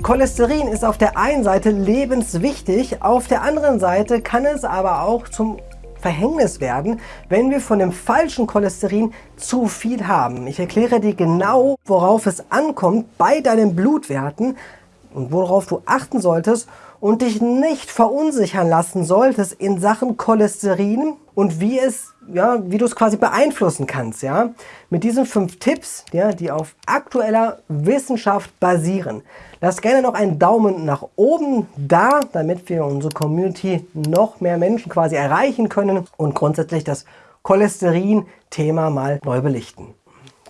Cholesterin ist auf der einen Seite lebenswichtig, auf der anderen Seite kann es aber auch zum Verhängnis werden, wenn wir von dem falschen Cholesterin zu viel haben. Ich erkläre dir genau, worauf es ankommt bei deinen Blutwerten und worauf du achten solltest und dich nicht verunsichern lassen solltest in Sachen Cholesterin und wie es ja, wie du es quasi beeinflussen kannst, ja. Mit diesen fünf Tipps, ja, die auf aktueller Wissenschaft basieren. Lass gerne noch einen Daumen nach oben da, damit wir unsere Community noch mehr Menschen quasi erreichen können und grundsätzlich das Cholesterin-Thema mal neu belichten.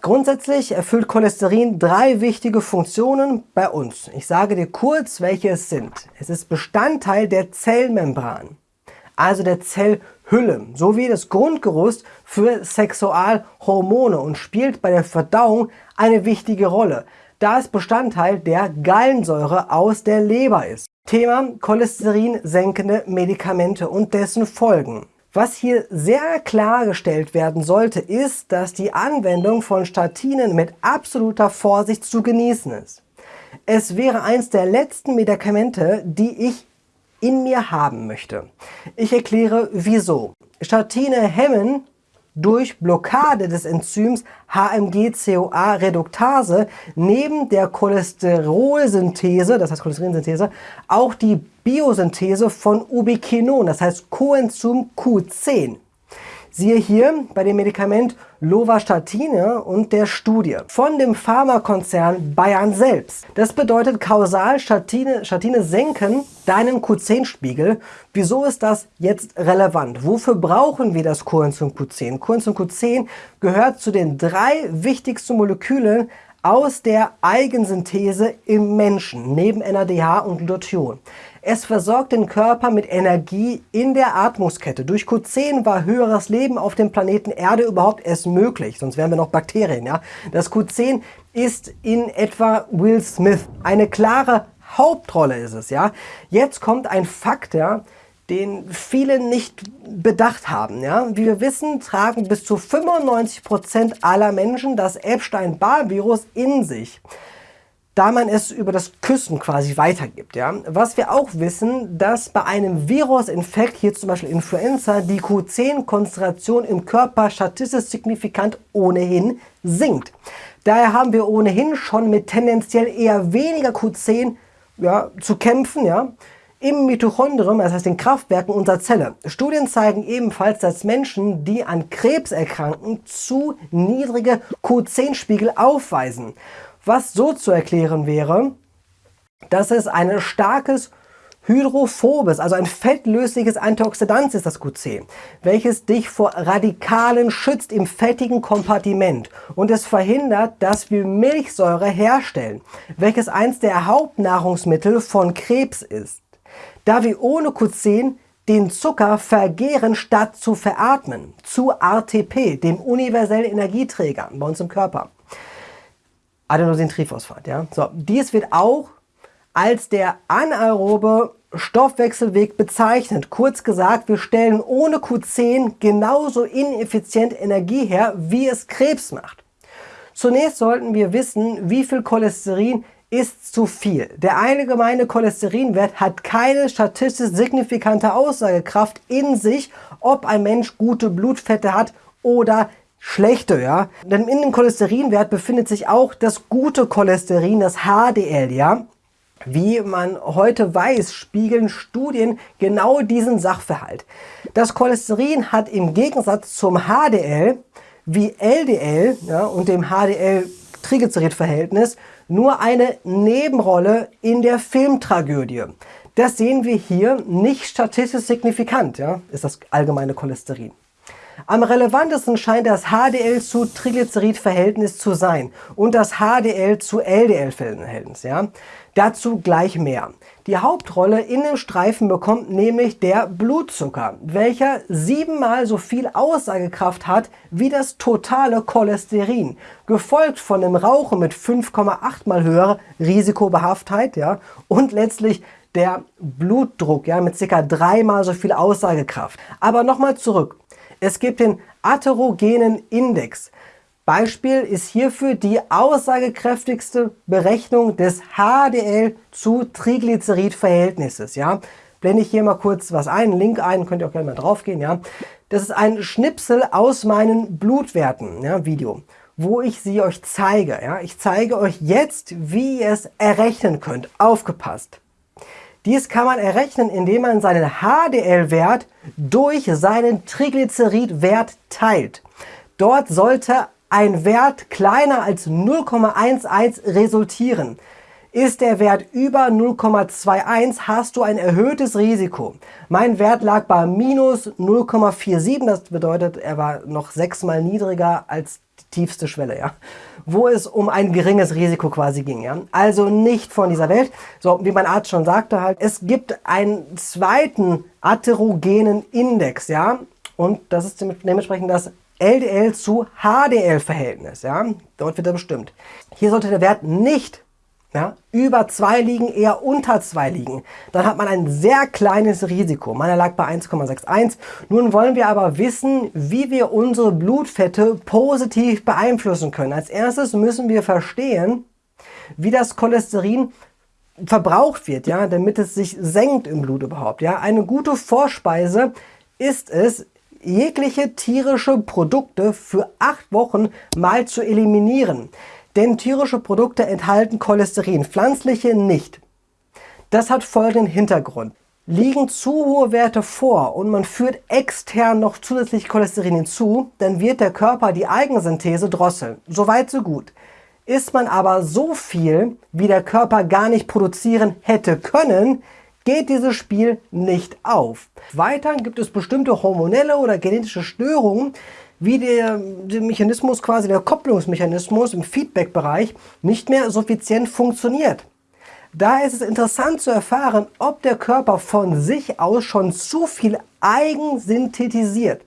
Grundsätzlich erfüllt Cholesterin drei wichtige Funktionen bei uns. Ich sage dir kurz, welche es sind. Es ist Bestandteil der Zellmembran, also der Zellhülle, sowie das Grundgerüst für Sexualhormone und spielt bei der Verdauung eine wichtige Rolle, da es Bestandteil der Gallensäure aus der Leber ist. Thema Cholesterin senkende Medikamente und dessen Folgen. Was hier sehr klargestellt werden sollte, ist, dass die Anwendung von Statinen mit absoluter Vorsicht zu genießen ist. Es wäre eins der letzten Medikamente, die ich in mir haben möchte. Ich erkläre wieso. Statine hemmen durch Blockade des Enzyms HMG-CoA-Reduktase neben der Cholesterolsynthese, das heißt Cholesterinsynthese, auch die Biosynthese von Ubiquinon, das heißt Coenzym Q10. Siehe hier bei dem Medikament Lovastatine und der Studie von dem Pharmakonzern Bayern selbst. Das bedeutet kausal Statine, Statine senken deinen Q10-Spiegel. Wieso ist das jetzt relevant? Wofür brauchen wir das Coenzym Q10? Coenzym Q10 gehört zu den drei wichtigsten Molekülen aus der Eigensynthese im Menschen, neben NADH und Glutathion. Es versorgt den Körper mit Energie in der Atmungskette. Durch Q10 war höheres Leben auf dem Planeten Erde überhaupt erst möglich, sonst wären wir noch Bakterien. Ja? Das Q10 ist in etwa Will Smith. Eine klare Hauptrolle ist es. Ja? Jetzt kommt ein Fakt, ja, den viele nicht bedacht haben. Ja? Wie wir wissen, tragen bis zu 95% aller Menschen das Epstein-Barr-Virus in sich da man es über das Küssen quasi weitergibt. Ja? Was wir auch wissen, dass bei einem Virusinfekt, hier zum Beispiel Influenza, die Q10-Konzentration im Körper statistisch signifikant ohnehin sinkt. Daher haben wir ohnehin schon mit tendenziell eher weniger Q10 ja, zu kämpfen, ja, im Mitochondrium, das heißt den Kraftwerken unserer Zelle. Studien zeigen ebenfalls, dass Menschen, die an Krebs erkranken, zu niedrige Q10-Spiegel aufweisen was so zu erklären wäre, dass es ein starkes hydrophobes, also ein fettlösliches Antioxidant ist das Q10, welches dich vor Radikalen schützt im fettigen Kompartiment und es verhindert, dass wir Milchsäure herstellen, welches eins der Hauptnahrungsmittel von Krebs ist. Da wir ohne Q10 den Zucker vergehren statt zu veratmen, zu ATP, dem universellen Energieträger bei uns im Körper. Adenosintriphosphat. Ja? So, dies wird auch als der anaerobe Stoffwechselweg bezeichnet. Kurz gesagt, wir stellen ohne Q10 genauso ineffizient Energie her, wie es Krebs macht. Zunächst sollten wir wissen, wie viel Cholesterin ist zu viel. Der allgemeine Cholesterinwert hat keine statistisch signifikante Aussagekraft in sich, ob ein Mensch gute Blutfette hat oder schlechte, ja. Denn in dem Cholesterinwert befindet sich auch das gute Cholesterin, das HDL, ja. Wie man heute weiß, spiegeln Studien genau diesen Sachverhalt. Das Cholesterin hat im Gegensatz zum HDL wie LDL ja, und dem HDL-Triglycerid-Verhältnis nur eine Nebenrolle in der Filmtragödie. Das sehen wir hier nicht statistisch signifikant, ja, ist das allgemeine Cholesterin. Am relevantesten scheint das HDL zu Triglycerid-Verhältnis zu sein und das HDL zu LDL-Verhältnis. Ja? Dazu gleich mehr. Die Hauptrolle in dem Streifen bekommt nämlich der Blutzucker, welcher siebenmal so viel Aussagekraft hat wie das totale Cholesterin, gefolgt von dem Rauchen mit 5,8 mal höherer Risikobehaftheit ja, und letztlich der Blutdruck ja, mit ca. dreimal so viel Aussagekraft. Aber nochmal zurück. Es gibt den atherogenen Index. Beispiel ist hierfür die aussagekräftigste Berechnung des HDL zu Triglycerid-Verhältnisses. Ja? Blende ich hier mal kurz was ein, Link ein, könnt ihr auch gerne mal drauf gehen. Ja? Das ist ein Schnipsel aus meinen Blutwerten, ja, Video, wo ich sie euch zeige. Ja? Ich zeige euch jetzt, wie ihr es errechnen könnt. Aufgepasst! Dies kann man errechnen, indem man seinen HDL-Wert durch seinen Triglycerid-Wert teilt. Dort sollte ein Wert kleiner als 0,11 resultieren. Ist der Wert über 0,21, hast du ein erhöhtes Risiko. Mein Wert lag bei minus 0,47, das bedeutet, er war noch sechsmal niedriger als tiefste Schwelle, ja, wo es um ein geringes Risiko quasi ging. Ja. Also nicht von dieser Welt. So, wie mein Arzt schon sagte halt, es gibt einen zweiten atherogenen Index, ja, und das ist dementsprechend das LDL zu HDL-Verhältnis. Ja? Dort wird er bestimmt. Hier sollte der Wert nicht ja, über 2 liegen, eher unter 2 liegen. Dann hat man ein sehr kleines Risiko. Meiner lag bei 1,61. Nun wollen wir aber wissen, wie wir unsere Blutfette positiv beeinflussen können. Als erstes müssen wir verstehen, wie das Cholesterin verbraucht wird, ja, damit es sich senkt im Blut überhaupt. Ja. Eine gute Vorspeise ist es, jegliche tierische Produkte für acht Wochen mal zu eliminieren. Denn tierische Produkte enthalten Cholesterin, pflanzliche nicht. Das hat folgenden Hintergrund. Liegen zu hohe Werte vor und man führt extern noch zusätzlich Cholesterin hinzu, dann wird der Körper die Eigensynthese drosseln. Soweit so gut. Isst man aber so viel, wie der Körper gar nicht produzieren hätte können, geht dieses Spiel nicht auf. Weiter gibt es bestimmte hormonelle oder genetische Störungen, wie der, der, Mechanismus, quasi der Kopplungsmechanismus im Feedback-Bereich nicht mehr suffizient funktioniert. Daher ist es interessant zu erfahren, ob der Körper von sich aus schon zu viel eigen synthetisiert.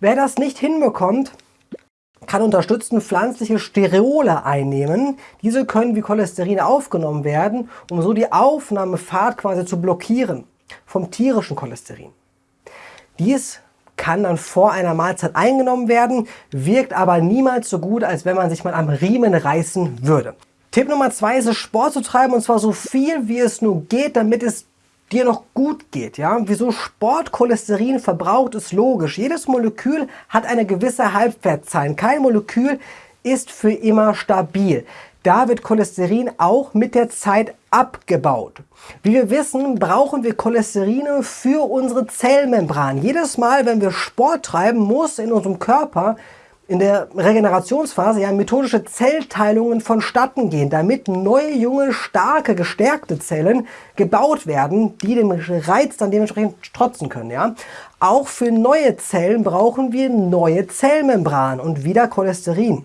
Wer das nicht hinbekommt, kann unterstützen pflanzliche Stereole einnehmen. Diese können wie Cholesterin aufgenommen werden, um so die Aufnahmefahrt quasi zu blockieren vom tierischen Cholesterin. Dies kann dann vor einer Mahlzeit eingenommen werden, wirkt aber niemals so gut, als wenn man sich mal am Riemen reißen würde. Tipp Nummer zwei ist es, Sport zu treiben und zwar so viel wie es nur geht, damit es dir noch gut geht. Ja? Wieso Sport Cholesterin verbraucht, ist logisch. Jedes Molekül hat eine gewisse Halbwertszeit. Kein Molekül ist für immer stabil. Da wird Cholesterin auch mit der Zeit abgebaut. Wie wir wissen, brauchen wir Cholesterine für unsere Zellmembran. Jedes Mal, wenn wir Sport treiben, muss in unserem Körper in der Regenerationsphase ja methodische Zellteilungen vonstatten gehen, damit neue, junge, starke, gestärkte Zellen gebaut werden, die dem Reiz dann dementsprechend strotzen können. Ja? Auch für neue Zellen brauchen wir neue Zellmembran und wieder Cholesterin.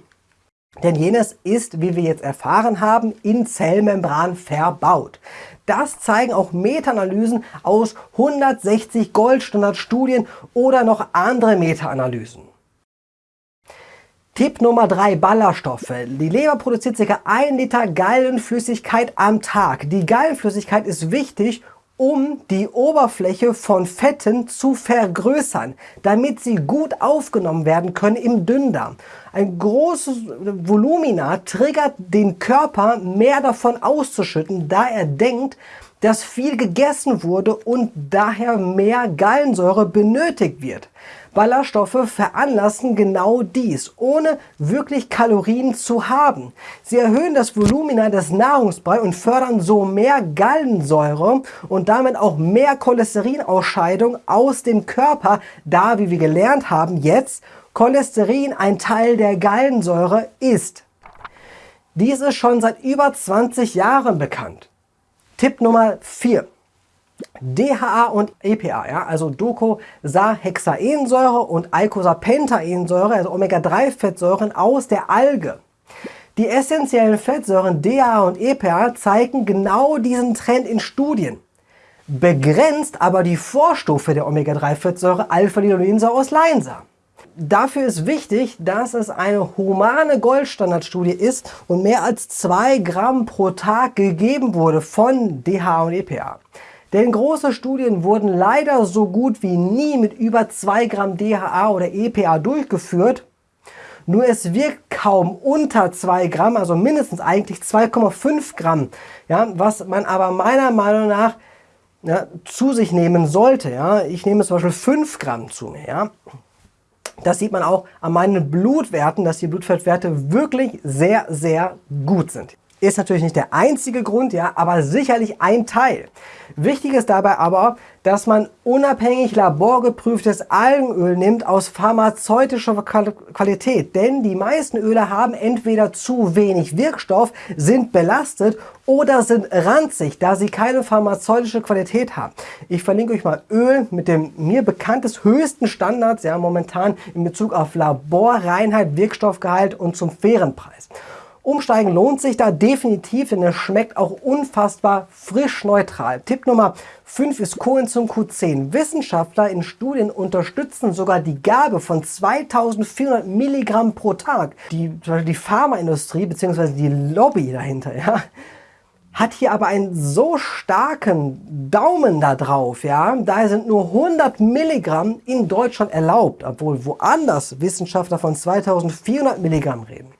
Denn jenes ist, wie wir jetzt erfahren haben, in Zellmembran verbaut. Das zeigen auch Meta-Analysen aus 160 Goldstandard-Studien oder noch andere Meta-Analysen. Tipp Nummer 3, Ballaststoffe. Die Leber produziert ca. 1 Liter Gallenflüssigkeit am Tag. Die Gallenflüssigkeit ist wichtig, um die Oberfläche von Fetten zu vergrößern, damit sie gut aufgenommen werden können im Dünndarm. Ein großes Volumina triggert den Körper, mehr davon auszuschütten, da er denkt, dass viel gegessen wurde und daher mehr Gallensäure benötigt wird. Ballaststoffe veranlassen genau dies, ohne wirklich Kalorien zu haben. Sie erhöhen das Volumina des Nahrungsbrei und fördern so mehr Gallensäure und damit auch mehr Cholesterinausscheidung aus dem Körper, da, wie wir gelernt haben, jetzt Cholesterin ein Teil der Gallensäure ist. Dies ist schon seit über 20 Jahren bekannt. Tipp Nummer 4. DHA und EPA, ja, also Docosahexaensäure und Eicosapentaensäure, also Omega-3-Fettsäuren aus der Alge. Die essentiellen Fettsäuren DHA und EPA zeigen genau diesen Trend in Studien. Begrenzt aber die Vorstufe der Omega-3-Fettsäure Alpha-Linolensäure aus Leinsa. Dafür ist wichtig, dass es eine humane Goldstandardstudie ist und mehr als 2 Gramm pro Tag gegeben wurde von DHA und EPA. Denn große Studien wurden leider so gut wie nie mit über 2 Gramm DHA oder EPA durchgeführt nur es wirkt kaum unter 2 Gramm, also mindestens eigentlich 2,5 Gramm, ja, was man aber meiner Meinung nach ja, zu sich nehmen sollte. Ja. Ich nehme zum Beispiel 5 Gramm zu mir. Ja. Das sieht man auch an meinen Blutwerten, dass die Blutfettwerte wirklich sehr, sehr gut sind. Ist natürlich nicht der einzige Grund, ja, aber sicherlich ein Teil. Wichtig ist dabei aber, dass man unabhängig laborgeprüftes Algenöl nimmt aus pharmazeutischer Qualität. Denn die meisten Öle haben entweder zu wenig Wirkstoff, sind belastet oder sind ranzig, da sie keine pharmazeutische Qualität haben. Ich verlinke euch mal Öl mit dem mir bekanntes höchsten Standards, ja, momentan in Bezug auf Laborreinheit, Wirkstoffgehalt und zum fairen Preis. Umsteigen lohnt sich da definitiv, denn es schmeckt auch unfassbar frisch neutral. Tipp Nummer 5 ist Coenzym Q10. Wissenschaftler in Studien unterstützen sogar die Gabe von 2400 Milligramm pro Tag. Die, die Pharmaindustrie bzw. die Lobby dahinter ja, hat hier aber einen so starken Daumen da drauf. Ja? Daher sind nur 100 Milligramm in Deutschland erlaubt, obwohl woanders Wissenschaftler von 2400 Milligramm reden.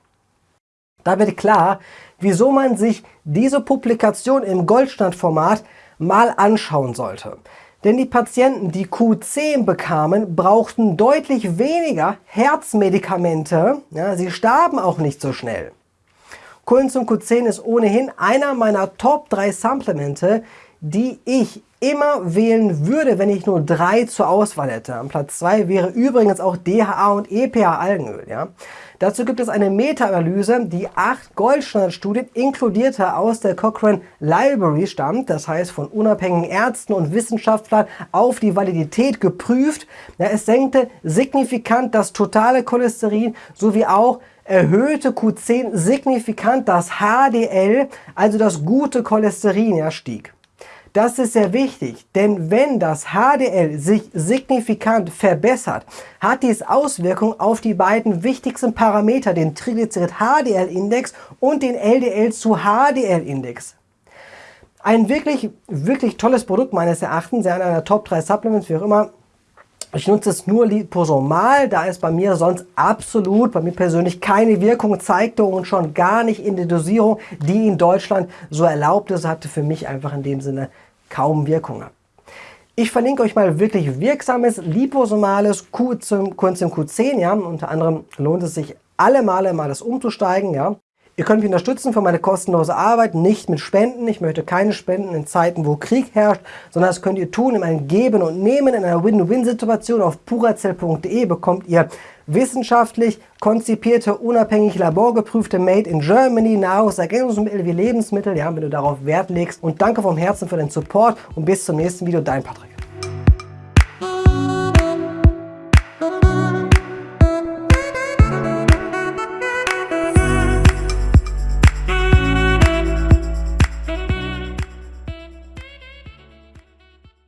Da wird klar, wieso man sich diese Publikation im Goldstandformat mal anschauen sollte. Denn die Patienten, die Q10 bekamen, brauchten deutlich weniger Herzmedikamente. Ja, sie starben auch nicht so schnell. Coenzym Q10 ist ohnehin einer meiner Top 3 Supplemente, die ich immer wählen würde, wenn ich nur drei zur Auswahl hätte. Am Platz 2 wäre übrigens auch DHA und EPA Algenöl. Ja? Dazu gibt es eine Meta-Analyse, die acht Goldstandardstudien inkludierte aus der Cochrane Library stammt, das heißt von unabhängigen Ärzten und Wissenschaftlern auf die Validität geprüft. Ja, es senkte signifikant das totale Cholesterin sowie auch erhöhte Q10 signifikant das HDL, also das gute Cholesterin, ja, stieg. Das ist sehr wichtig, denn wenn das HDL sich signifikant verbessert, hat dies Auswirkungen auf die beiden wichtigsten Parameter, den Triglycerid-HDL-Index und den LDL zu HDL-Index. Ein wirklich, wirklich tolles Produkt meines Erachtens, ja, einer Top 3 Supplements, wie auch immer, ich nutze es nur liposomal, da es bei mir sonst absolut, bei mir persönlich keine Wirkung zeigte und schon gar nicht in der Dosierung, die in Deutschland so erlaubt ist, hatte für mich einfach in dem Sinne kaum Wirkung. Ich verlinke euch mal wirklich wirksames liposomales Coenzym Q10, ja, unter anderem lohnt es sich alle Male mal das umzusteigen, ja. Ihr könnt mich unterstützen für meine kostenlose Arbeit, nicht mit Spenden. Ich möchte keine Spenden in Zeiten, wo Krieg herrscht, sondern das könnt ihr tun in einem Geben und Nehmen in einer Win-Win-Situation. Auf purazell.de bekommt ihr wissenschaftlich konzipierte, unabhängig laborgeprüfte Made in Germany Nahrungsergänzungsmittel wie Lebensmittel, ja, wenn du darauf Wert legst. Und danke vom Herzen für den Support und bis zum nächsten Video, dein Patrick.